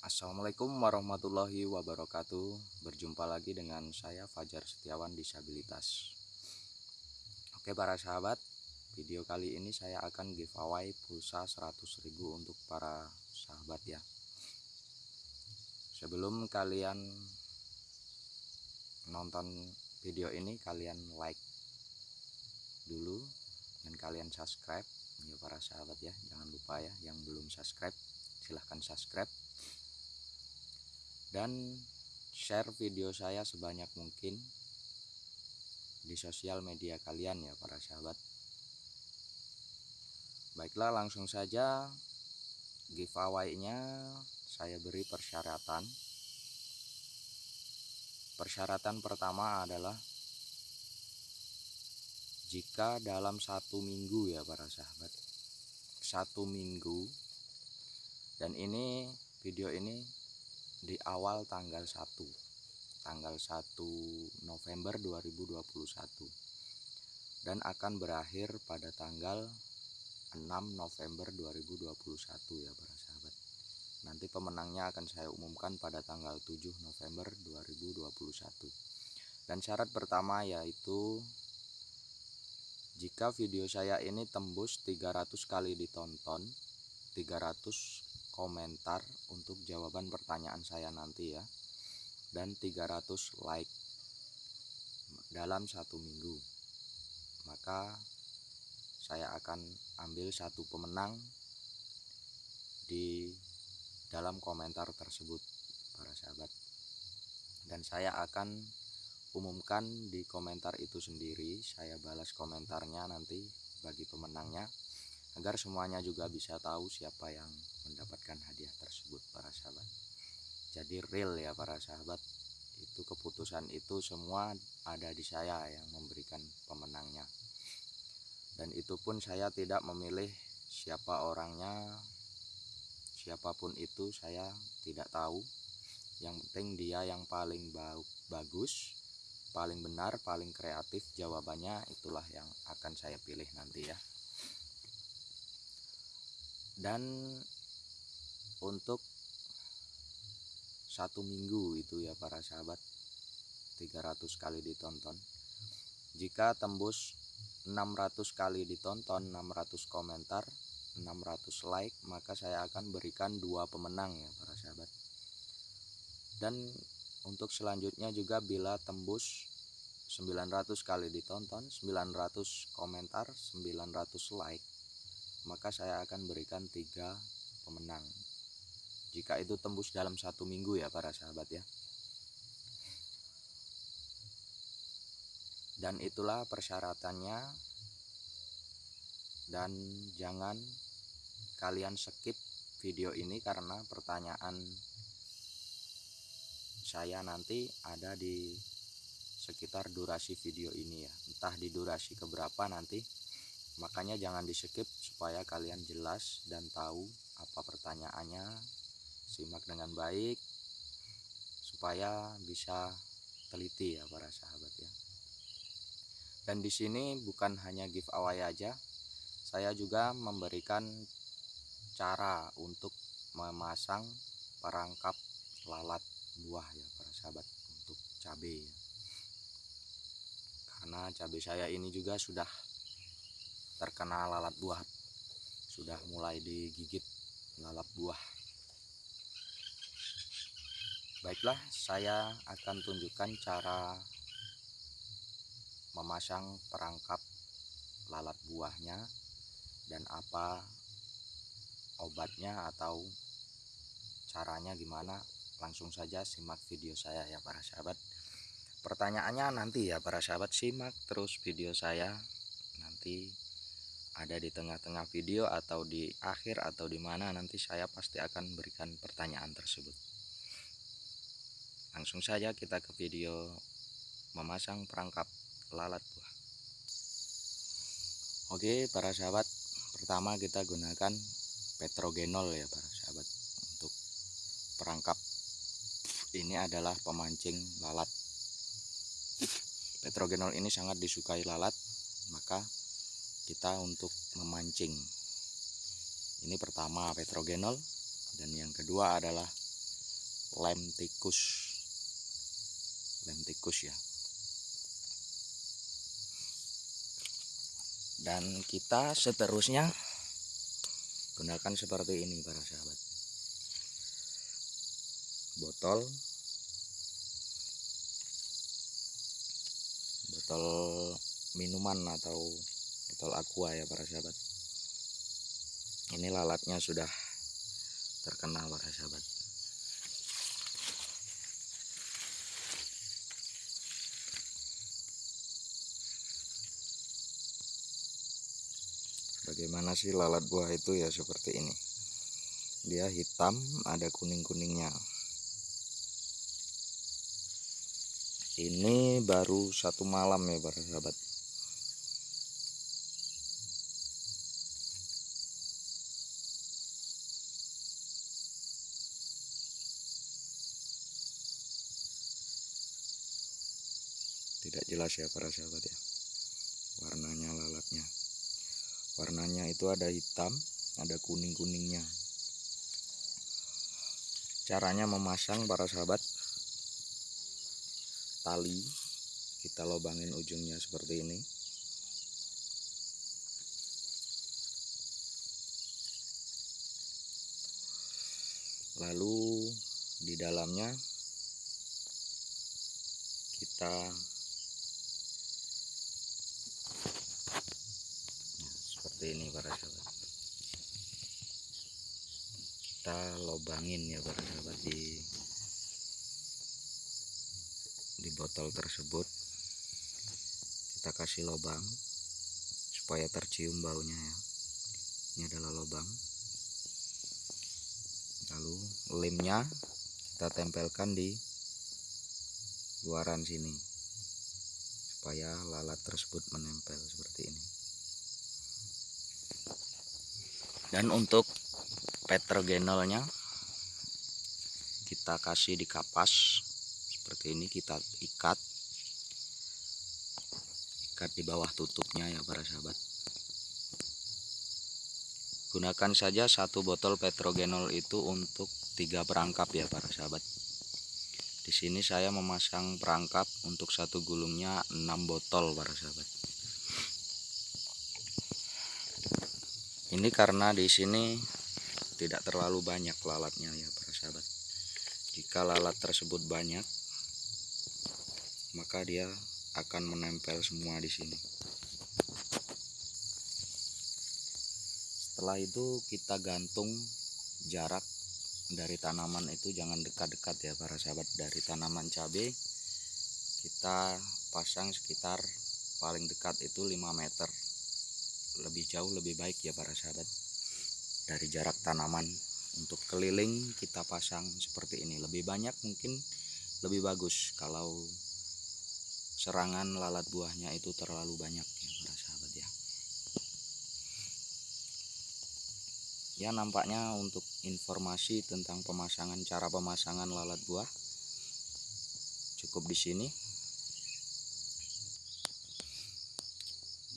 Assalamualaikum warahmatullahi wabarakatuh. Berjumpa lagi dengan saya Fajar Setiawan Disabilitas. Oke para sahabat Video kali ini saya akan giveaway pulsa 100.000 untuk para sahabat ya. Sebelum kalian nonton video ini kalian like dulu dan kalian subscribe. Ya para sahabat ya jangan lupa ya. Yang belum subscribe silahkan subscribe dan share video saya sebanyak mungkin di sosial media kalian ya para sahabat. Baiklah langsung saja giveaway nya saya beri persyaratan. Persyaratan pertama adalah jika dalam satu minggu ya para sahabat. Satu minggu. Dan ini video ini di awal tanggal 1 tanggal 1 November 2021 dan akan berakhir pada tanggal 6 November 2021 ya para sahabat. Nanti pemenangnya akan saya umumkan pada tanggal 7 November 2021 dan syarat pertama yaitu jika video saya ini tembus 300 kali ditonton 300 komentar untuk jawaban pertanyaan saya nanti ya. Dan 300 like dalam satu minggu. Maka saya akan ambil satu pemenang di dalam komentar tersebut para sahabat. Dan saya akan umumkan di komentar itu sendiri. Saya balas komentarnya nanti bagi pemenangnya agar semuanya juga bisa tahu siapa yang mendapatkan hadiah tersebut para sahabat. Jadi real ya para sahabat. Itu keputusan itu semua ada di saya yang memberikan pemenangnya. Dan itu pun saya tidak memilih siapa orangnya. Siapa pun itu saya tidak tahu. Yang penting dia yang paling bagus paling benar paling kreatif. Jawabannya itulah yang akan saya pilih nanti ya dan untuk satu minggu itu ya para sahabat 300 kali ditonton. Jika tembus 600 kali ditonton 600 komentar 600 like maka saya akan berikan dua pemenang ya para sahabat. Dan untuk selanjutnya juga bila tembus 900 kali ditonton 900 komentar 900 like maka saya akan berikan tiga pemenang. Jika itu tembus dalam satu minggu ya para sahabat ya. Dan itulah persyaratannya. Dan jangan kalian skip video ini karena pertanyaan saya nanti ada di sekitar durasi video ini ya. Entah di durasi keberapa nanti. Makanya jangan di skip supaya kalian jelas dan tahu apa pertanyaannya. Simak dengan baik supaya bisa teliti ya para sahabat ya. Dan di sini bukan hanya giveaway aja saya juga memberikan cara untuk memasang perangkap lalat buah ya para sahabat untuk cabai ya. karena cabai saya ini juga sudah terkena lalat buah sudah mulai digigit lalat buah. Baiklah saya akan tunjukkan cara memasang perangkap lalat buahnya dan apa obatnya atau caranya gimana. Langsung saja simak video saya ya para sahabat. Pertanyaannya nanti ya para sahabat simak terus video saya nanti ada di tengah-tengah video atau di akhir atau di mana nanti saya pasti akan berikan pertanyaan tersebut. Langsung saja kita ke video memasang perangkap lalat buah. Oke para sahabat pertama kita gunakan petrogenol ya para sahabat untuk perangkap. Ini adalah pemancing lalat. Petrogenol ini sangat disukai lalat maka kita untuk memancing. Ini pertama petrogenol dan yang kedua adalah lem tikus. Lem tikus ya. Dan kita seterusnya gunakan seperti ini para sahabat. Botol. Botol minuman atau botol aqua ya para sahabat. Ini lalatnya sudah terkena para sahabat. Bagaimana sih lalat buah itu ya seperti ini? Dia hitam ada kuning-kuningnya. Ini baru satu malam ya para sahabat tidak jelas ya para sahabat ya. Warnanya lalatnya. Warnanya itu ada hitam ada kuning-kuningnya. Caranya memasang para sahabat tali. Kita lobangin ujungnya seperti ini. Lalu di dalamnya kita seperti ini para sahabat kita lobangin ya para sahabat di di botol tersebut. Kita kasih lobang supaya tercium baunya ya. Ini adalah lobang. Lalu lemnya kita tempelkan di luaran sini supaya lalat tersebut menempel seperti ini dan untuk petrogenolnya kita kasih di kapas. Seperti ini kita ikat. Ikat di bawah tutupnya ya para sahabat. Gunakan saja satu botol petrogenol itu untuk tiga perangkap ya para sahabat. Di sini saya memasang perangkap untuk satu gulungnya 6 botol para sahabat ini karena di sini tidak terlalu banyak lalatnya ya para sahabat. Jika lalat tersebut banyak maka dia akan menempel semua di sini. Setelah itu kita gantung jarak dari tanaman itu. Jangan dekat-dekat ya para sahabat. Dari tanaman cabai kita pasang sekitar paling dekat itu 5 meter lebih jauh lebih baik ya para sahabat. Dari jarak tanaman untuk keliling kita pasang seperti ini. Lebih banyak mungkin lebih bagus kalau serangan lalat buahnya itu terlalu banyak ya para sahabat ya. Ya nampaknya untuk informasi tentang pemasangan cara pemasangan lalat buah cukup di sini.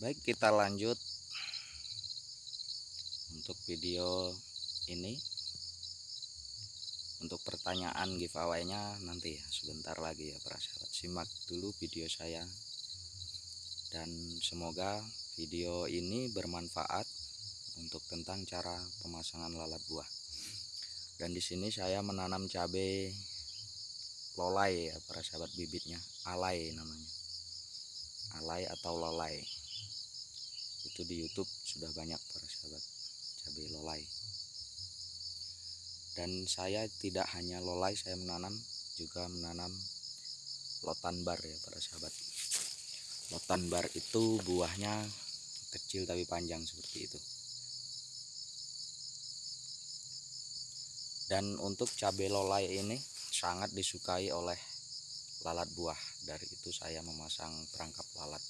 Baik kita lanjut untuk video ini. Untuk pertanyaan giveaway-nya nanti ya sebentar lagi ya para sahabat simak dulu video saya. Dan semoga video ini bermanfaat untuk tentang cara pemasangan lalat buah. Dan di sini saya menanam cabai lolai ya para sahabat bibitnya. Alai namanya. Alai atau lolai. Itu di YouTube sudah banyak para sahabat cabai lolai. Dan saya tidak hanya lolai saya menanam juga menanam lotan bar ya para sahabat. Lotan bar itu buahnya kecil tapi panjang seperti itu. Dan untuk cabai lolai ini sangat disukai oleh lalat buah. Dari itu saya memasang perangkap lalat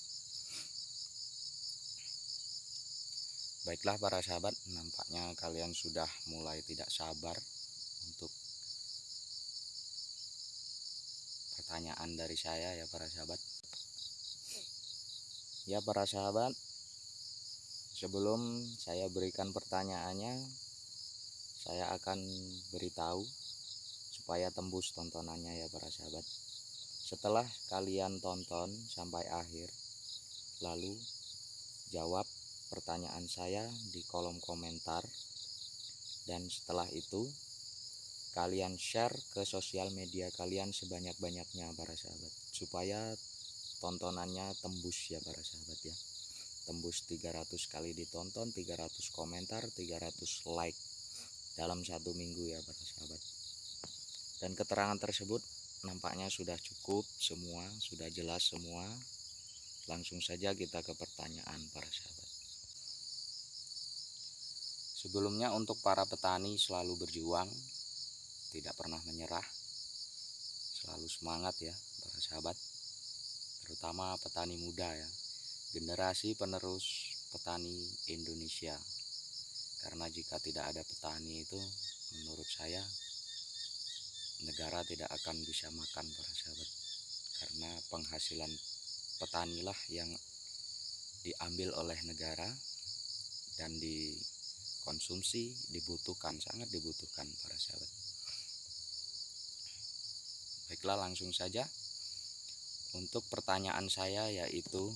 baiklah para sahabat nampaknya kalian sudah mulai tidak sabar untuk pertanyaan dari saya ya para sahabat. Ya para sahabat sebelum saya berikan pertanyaannya saya akan beritahu supaya tembus tontonannya ya para sahabat. Setelah kalian tonton sampai akhir lalu jawab pertanyaan saya di kolom komentar. Dan setelah itu kalian share ke sosial media kalian sebanyak-banyaknya para sahabat. Supaya tontonannya tembus ya para sahabat ya. Tembus 300 kali ditonton 300 komentar 300 like dalam satu minggu ya para sahabat. Dan keterangan tersebut nampaknya sudah cukup semua sudah jelas semua. Langsung saja kita ke pertanyaan para sahabat sebelumnya untuk para petani selalu berjuang tidak pernah menyerah selalu semangat ya para sahabat terutama petani muda ya generasi penerus petani Indonesia. Karena jika tidak ada petani itu menurut saya negara tidak akan bisa makan para sahabat. Karena penghasilan petanilah yang diambil oleh negara dan dikonsumsi dibutuhkan sangat dibutuhkan para sahabat. Baiklah langsung saja. Untuk pertanyaan saya yaitu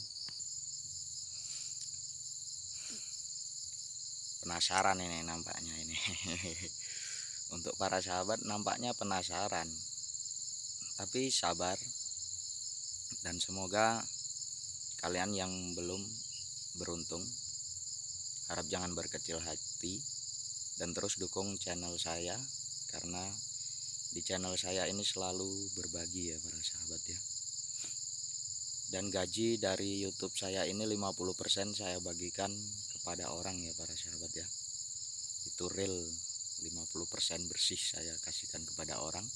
penasaran ini nampaknya ini. Untuk para sahabat nampaknya penasaran. Tapi sabar. Dan semoga kalian yang belum beruntung harap jangan berkecil hati dan terus dukung channel saya karena di channel saya ini selalu berbagi ya para sahabat ya. Dan gaji dari YouTube saya ini 50% saya bagikan kepada orang ya para sahabat ya. Itu real 50% bersih saya kasihkan kepada orang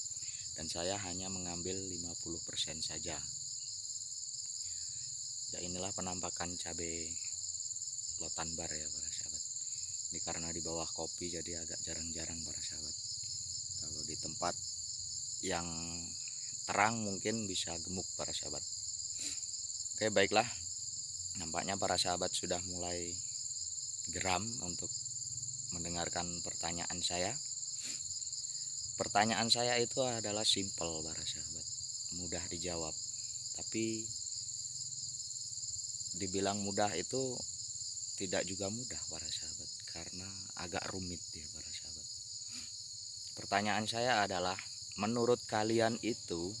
dan saya hanya mengambil 50% saja. Ya inilah penampakan cabai lotan bar ya para sahabat. Ini karena di bawah kopi jadi agak jarang-jarang para sahabat. Kalau di tempat yang terang mungkin bisa gemuk para sahabat. Oke baiklah. Nampaknya para sahabat sudah mulai geram untuk mendengarkan pertanyaan saya. Pertanyaan saya itu adalah simple para sahabat, mudah dijawab. Tapi dibilang mudah itu tidak juga mudah para sahabat karena agak rumit ya para sahabat. Pertanyaan saya adalah menurut kalian itu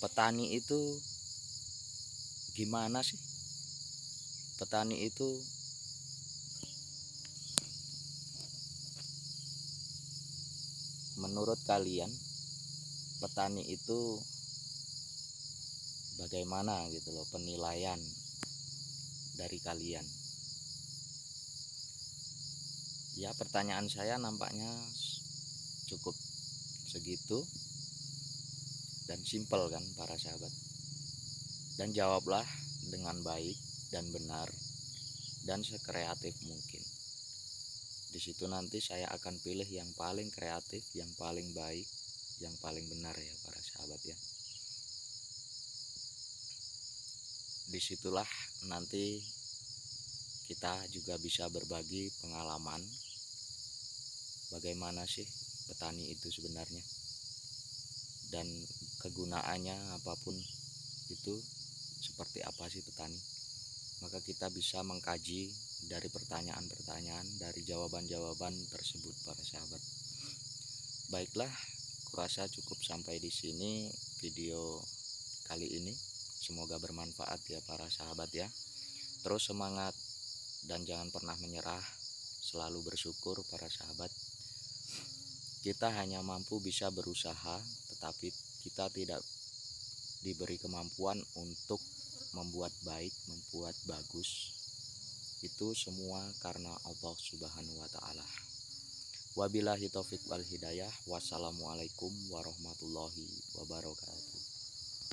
petani itu gimana sih? Petani itu menurut kalian petani itu bagaimana gitu loh penilaian dari kalian ya pertanyaan saya nampaknya cukup segitu dan simpel kan para sahabat. Dan jawablah dengan baik dan benar dan sekreatif mungkin. Di situ nanti saya akan pilih yang paling kreatif yang paling baik yang paling benar ya para sahabat ya. Di situlah nanti kita juga bisa berbagi pengalaman bagaimana sih petani itu sebenarnya dan kegunaannya apa pun itu seperti apa sih petani maka kita bisa mengkaji dari pertanyaan-pertanyaan, dari jawaban-jawaban tersebut para sahabat. Baiklah, kurasa cukup sampai di sini video kali ini. Semoga bermanfaat ya para sahabat ya. Terus semangat dan jangan pernah menyerah. Selalu bersyukur para sahabat. Kita hanya mampu bisa berusaha, tetapi kita tidak diberi kemampuan untuk membuat baik, membuat bagus, itu semua karena Allah Subhanahu wa taala. Wabillahi taufik wal hidayah. Wassalamualaikum warahmatullahi wabarakatuh.